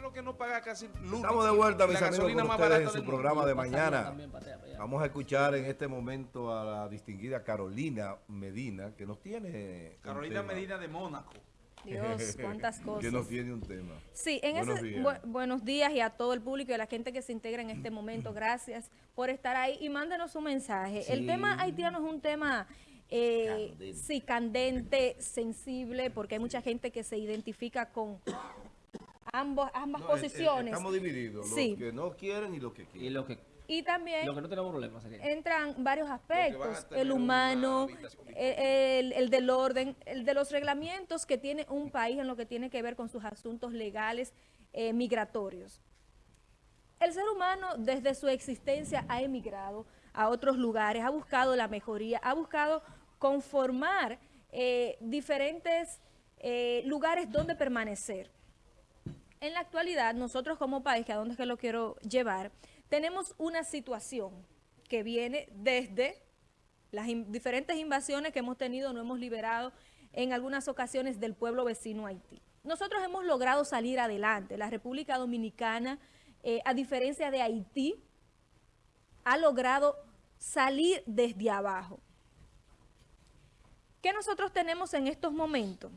lo que no paga casi luz. Estamos de vuelta, mis amigos, con ustedes en su programa de mañana. Vamos a escuchar en este momento a la distinguida Carolina Medina, que nos tiene... Carolina Medina de Mónaco. Dios, cuántas cosas. que nos tiene un tema. Sí, en buenos, ese, días. buenos días y a todo el público y a la gente que se integra en este momento. Gracias por estar ahí y mándenos un mensaje. El tema haitiano es un tema eh, sí, candente, sensible, porque hay mucha gente que se identifica con ambos, ambas posiciones. estamos divididos, los que no quieren y los que quieren. Y, lo que, y también lo que no tenemos problemas entran varios aspectos, el humano, el, el, del orden, el de los reglamentos que tiene un país en lo que tiene que ver con sus asuntos legales eh, migratorios. El ser humano desde su existencia ha emigrado a otros lugares, ha buscado la mejoría, ha buscado conformar eh, diferentes eh, lugares donde permanecer. En la actualidad, nosotros como país, que a dónde es que lo quiero llevar, tenemos una situación que viene desde las diferentes invasiones que hemos tenido, no hemos liberado en algunas ocasiones del pueblo vecino Haití. Nosotros hemos logrado salir adelante. La República Dominicana, eh, a diferencia de Haití, ha logrado salir desde abajo. ¿Qué nosotros tenemos en estos momentos?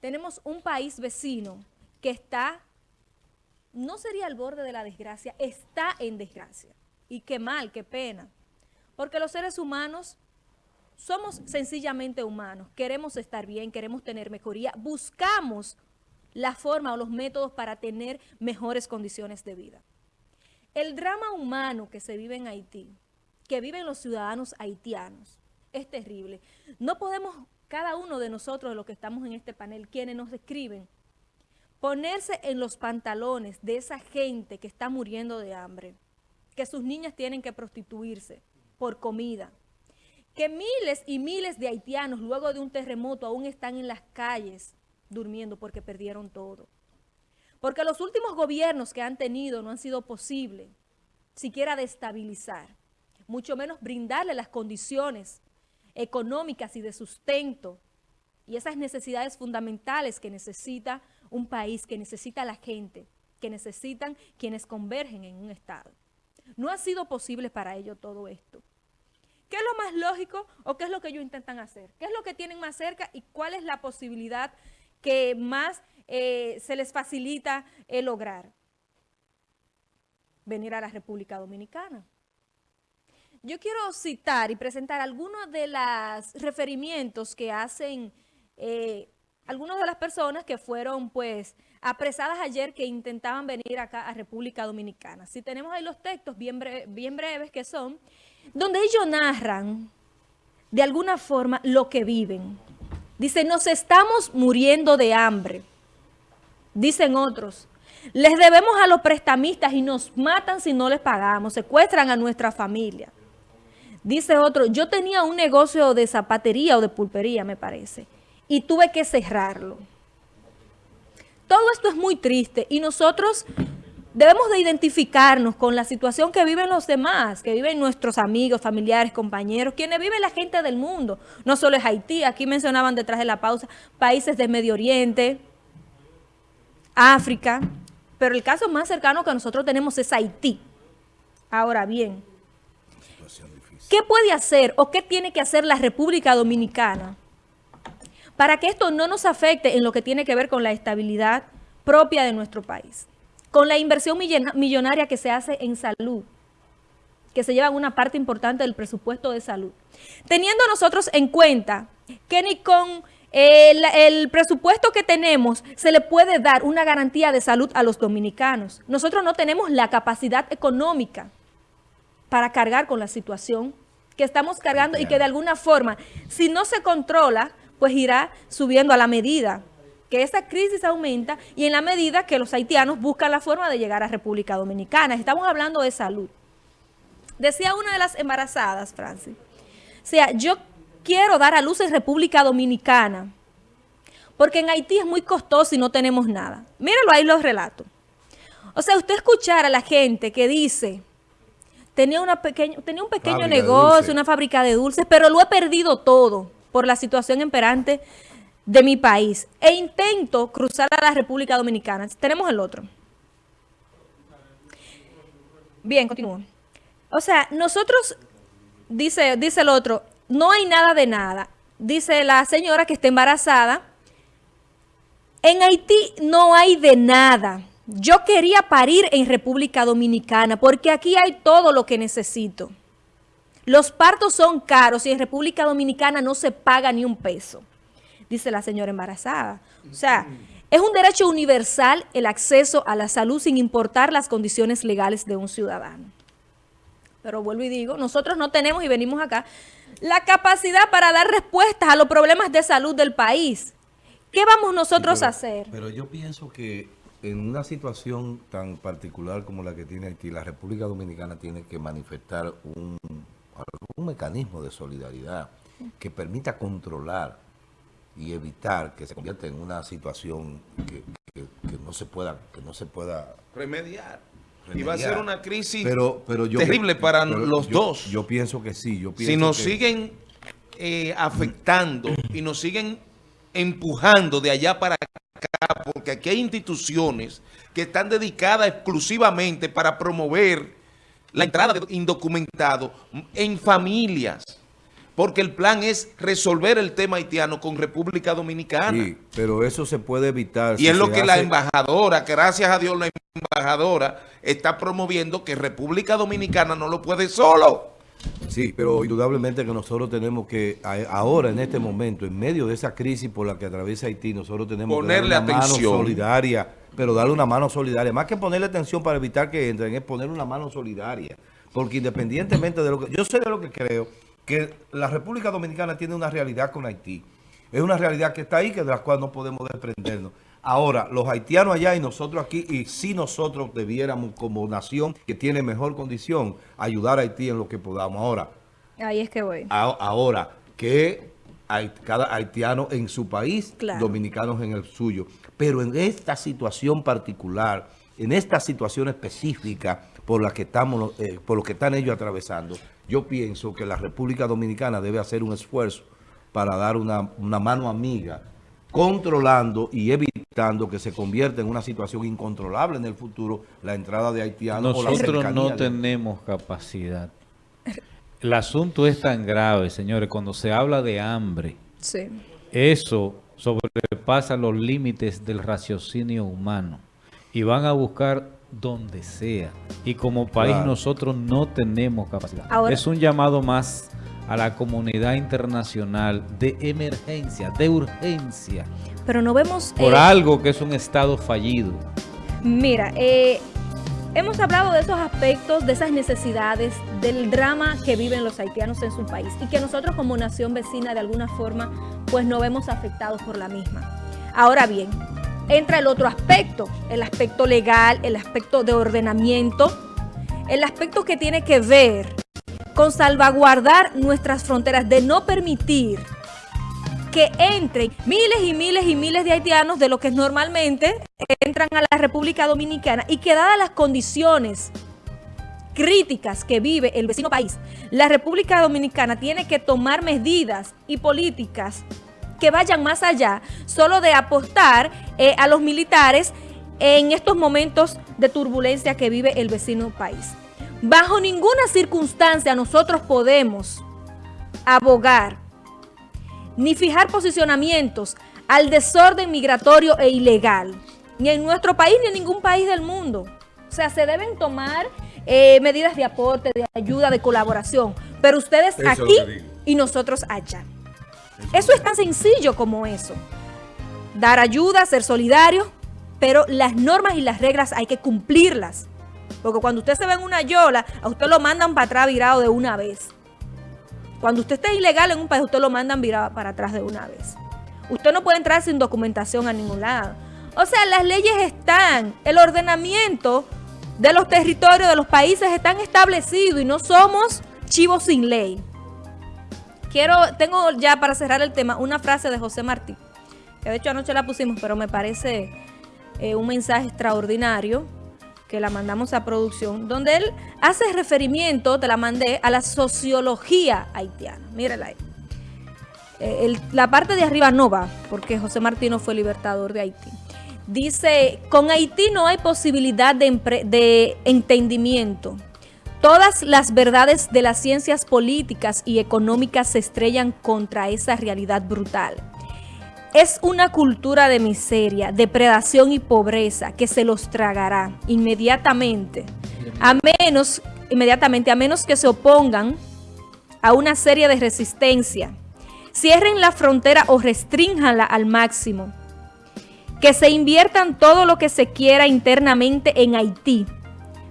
Tenemos un país vecino que está, no sería al borde de la desgracia, está en desgracia. Y qué mal, qué pena. Porque los seres humanos somos sencillamente humanos. Queremos estar bien, queremos tener mejoría. Buscamos la forma o los métodos para tener mejores condiciones de vida. El drama humano que se vive en Haití, que viven los ciudadanos haitianos, es terrible. No podemos, cada uno de nosotros, los que estamos en este panel, quienes nos escriben, ponerse en los pantalones de esa gente que está muriendo de hambre, que sus niñas tienen que prostituirse por comida, que miles y miles de haitianos luego de un terremoto aún están en las calles durmiendo porque perdieron todo. Porque los últimos gobiernos que han tenido no han sido posible siquiera de estabilizar, mucho menos brindarle las condiciones económicas y de sustento y esas necesidades fundamentales que necesita un país, que necesita la gente, que necesitan quienes convergen en un Estado. No ha sido posible para ello todo esto. ¿Qué es lo más lógico o qué es lo que ellos intentan hacer? ¿Qué es lo que tienen más cerca y cuál es la posibilidad que más eh, se les facilita lograr? Venir a la República Dominicana. Yo quiero citar y presentar algunos de los referimientos que hacen eh, algunas de las personas que fueron pues apresadas ayer que intentaban venir acá a República Dominicana. Si tenemos ahí los textos bien, bien breves que son, donde ellos narran de alguna forma lo que viven. Dice, nos estamos muriendo de hambre. Dicen otros, les debemos a los prestamistas y nos matan si no les pagamos, secuestran a nuestra familia. Dice otro, yo tenía un negocio de zapatería o de pulpería, me parece, y tuve que cerrarlo. Todo esto es muy triste y nosotros debemos de identificarnos con la situación que viven los demás, que viven nuestros amigos, familiares, compañeros, quienes viven la gente del mundo. No solo es Haití, aquí mencionaban detrás de la pausa países de Medio Oriente, África, pero el caso más cercano que nosotros tenemos es Haití. Ahora bien, ¿Qué puede hacer o qué tiene que hacer la República Dominicana para que esto no nos afecte en lo que tiene que ver con la estabilidad propia de nuestro país? Con la inversión millonaria que se hace en salud, que se lleva una parte importante del presupuesto de salud. Teniendo nosotros en cuenta que ni con el, el, presupuesto que tenemos se le puede dar una garantía de salud a los dominicanos. Nosotros no tenemos la capacidad económica para cargar con la situación que estamos cargando y que de alguna forma, si no se controla, pues irá subiendo a la medida que esa crisis aumenta y en la medida que los haitianos buscan la forma de llegar a República Dominicana. Estamos hablando de salud. Decía una de las embarazadas, Francis, o sea, yo quiero dar a luz en República Dominicana, porque en Haití es muy costoso y no tenemos nada. Míralo ahí los relatos. O sea, usted escuchar a la gente que dice tenía, una tenía un pequeño negocio, una fábrica de dulces, pero lo he perdido todo por la situación imperante de mi país. E intento cruzar a la República Dominicana. Tenemos el otro. Bien, continúo. O sea, nosotros, dice, dice el otro, no hay nada de nada. Dice la señora que está embarazada. En Haití no hay de nada. Yo quería parir en República Dominicana porque aquí hay todo lo que necesito. Los partos son caros y en República Dominicana no se paga ni un peso, dice la señora embarazada. O sea, es un derecho universal el acceso a la salud sin importar las condiciones legales de un ciudadano. Pero vuelvo y digo, nosotros no tenemos y venimos acá la capacidad para dar respuestas a los problemas de salud del país. ¿Qué vamos nosotros a hacer? Pero yo pienso que en una situación tan particular como la que tiene Haití, la República Dominicana tiene que manifestar un, un mecanismo de solidaridad que permita controlar y evitar que se convierta en una situación que, no se pueda que no se pueda remediar. Y va a ser una crisis pero, pero terrible para los dos. Yo pienso que sí. Yo si nos siguen eh, afectando y nos siguen empujando de allá para acá, porque aquí hay instituciones que están dedicadas exclusivamente para promover la entrada de indocumentados en familias porque el plan es resolver el tema haitiano con República Dominicana. Sí, pero eso se puede evitar. Y es lo que la embajadora, gracias a Dios la embajadora está promoviendo que República Dominicana no lo puede solo. Sí, pero indudablemente que nosotros tenemos que, ahora en este momento, en medio de esa crisis por la que atraviesa Haití, nosotros tenemos Ponerle que darle una mano solidaria, pero darle una mano solidaria. Más que ponerle atención para evitar que entren, es poner una mano solidaria. Porque independientemente de lo que... Yo sé de lo que creo que la República Dominicana tiene una realidad con Haití. Es una realidad que está ahí, que de la cual no podemos desprendernos. Ahora, los haitianos allá y nosotros aquí, y si nosotros debiéramos como nación que tiene mejor condición, ayudar a Haití en lo que podamos. Ahora, ahí es que voy. ahora, que cada haitiano en su país, dominicanos en el suyo. Pero en esta situación particular, en esta situación específica por la que estamos, eh, por lo que están ellos atravesando, yo pienso que la República Dominicana debe hacer un esfuerzo para dar una, mano amiga, controlando y evitando que se convierta en una situación incontrolable en el futuro la entrada de haitianos. Nosotros no tenemos capacidad. El asunto es tan grave, señores, cuando se habla de hambre, eso sobrepasa los límites del raciocinio humano y van a buscar donde sea. Y como país nosotros no tenemos capacidad. es un llamado más a la comunidad internacional de emergencia, de urgencia. Pero no vemos... Por eh, algo que es un Estado fallido. Mira, eh, hemos hablado de esos aspectos, de esas necesidades, del drama que viven los haitianos en su país y que nosotros como nación vecina de alguna forma pues no vemos afectados por la misma. Ahora bien, entra el otro aspecto, el aspecto legal, el aspecto de ordenamiento, el aspecto que tiene que ver con salvaguardar nuestras fronteras, de no permitir que entren miles y miles y miles de haitianos de lo que normalmente entran a la República Dominicana y que dadas las condiciones críticas que vive el vecino país, la República Dominicana tiene que tomar medidas y políticas que vayan más allá solo de apostar eh, a los militares en estos momentos de turbulencia que vive el vecino país. Bajo ninguna circunstancia nosotros podemos abogar ni fijar posicionamientos al desorden migratorio e ilegal, ni en nuestro país ni en ningún país del mundo. O sea, se deben tomar eh, medidas de aporte, de ayuda, de colaboración, pero ustedes aquí y nosotros allá. Eso es tan sencillo como eso. Dar ayuda, ser solidario, pero las normas y las reglas hay que cumplirlas. Porque cuando usted se ve en una yola, a usted lo mandan para atrás virado de una vez. Cuando usted esté ilegal en un país, usted lo mandan virado para atrás de una vez. Usted no puede entrar sin documentación a ningún lado. O sea, las leyes están, el ordenamiento de los territorios de los países están establecidos y no somos chivos sin ley. Quiero, tengo ya para cerrar el tema una frase de José Martí, que de hecho anoche la pusimos, pero me parece eh, un mensaje extraordinario que la mandamos a producción, donde él hace referimiento, te la mandé, a la sociología haitiana. Mírala ahí. Eh, la parte de arriba no va, porque José Martí no fue libertador de Haití. Dice, con Haití no hay posibilidad de entendimiento, Todas las verdades de las ciencias políticas y económicas se estrellan contra esa realidad brutal. Es una cultura de miseria, depredación y pobreza que se los tragará inmediatamente, a menos, inmediatamente, a menos que se opongan a una serie de resistencia, cierren la frontera o restrinjanla al máximo, que se inviertan todo lo que se quiera internamente en Haití,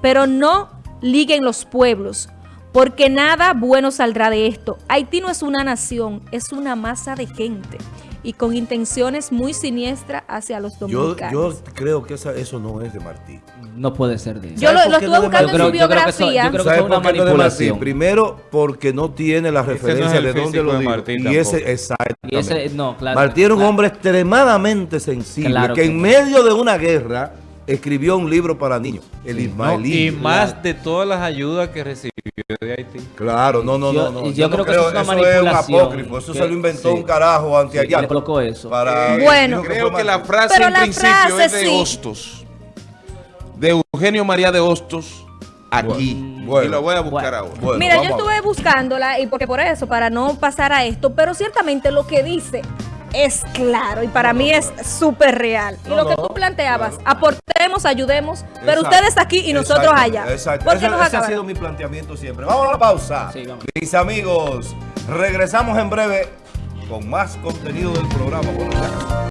pero no liguen los pueblos, porque nada bueno saldrá de esto. Haití no es una nación, es una masa de gente y con intenciones muy siniestras hacia los dominicanos. Yo, yo creo que eso no es de Martí. No puede ser de él. Yo lo, lo estuve buscando en su biografía. Yo creo que es una manipulación. Primero, porque no tiene la referencia de dónde lo dijo. y ese, exactamente. Y ese, no, claro, Martí era un hombre extremadamente sensible, que en medio de una guerra escribió un libro para niños, el Ismaelí. y más de todas las ayudas que recibió de Haití. Claro, no, no, no. Yo, yo, creo, que eso es una manipulación. Es un apócrifo, eso se lo inventó un carajo anteallá. Sí, colocó eso. Para, bueno, creo que la frase en principio es de Hostos, de Eugenio María de Hostos, aquí. y lo voy a buscar ahora. Mira, yo estuve buscándola y porque por eso, para no pasar a esto, pero ciertamente lo que dice es claro y para mí es súper real. y lo que tú planteabas, aportemos, ayudemos, pero ustedes aquí y nosotros allá. Exacto. Ese, ha sido mi planteamiento siempre. Vamos a la pausa. Mis amigos, regresamos en breve con más contenido del programa.